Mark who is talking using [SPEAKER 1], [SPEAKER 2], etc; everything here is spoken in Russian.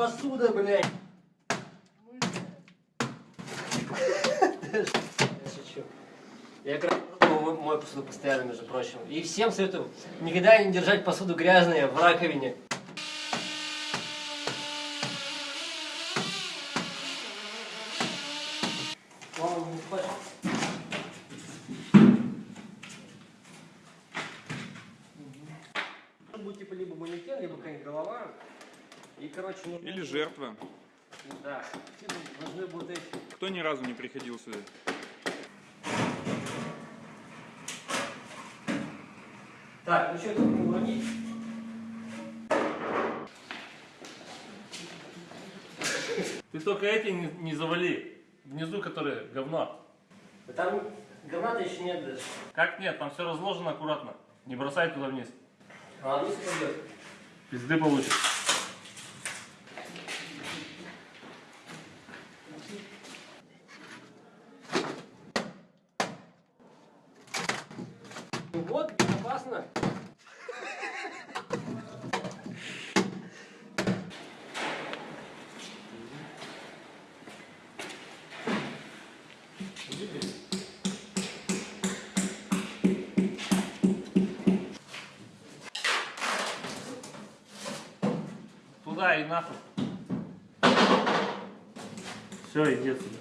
[SPEAKER 1] посуда, блядь. Я мою мою посуду постоянно, между прочим. И всем советую никогда не держать посуду грязной в раковине. Будет типа либо манекен, либо какая-нибудь голова. И, короче, нужно...
[SPEAKER 2] Или жертва.
[SPEAKER 1] Да. Должны будут эти...
[SPEAKER 2] Кто ни разу не приходил сюда?
[SPEAKER 1] Так, ну что, это не уронить?
[SPEAKER 3] Ты только эти не, не завали. Внизу, которые говно.
[SPEAKER 1] Да там говна-то еще нет даже.
[SPEAKER 3] Как нет? Там все разложено аккуратно. Не бросай туда вниз.
[SPEAKER 1] А вниз пойдет.
[SPEAKER 3] Пизды получишь.
[SPEAKER 1] Вот, безопасно.
[SPEAKER 3] Туда и нахуй. Все, иди отсюда.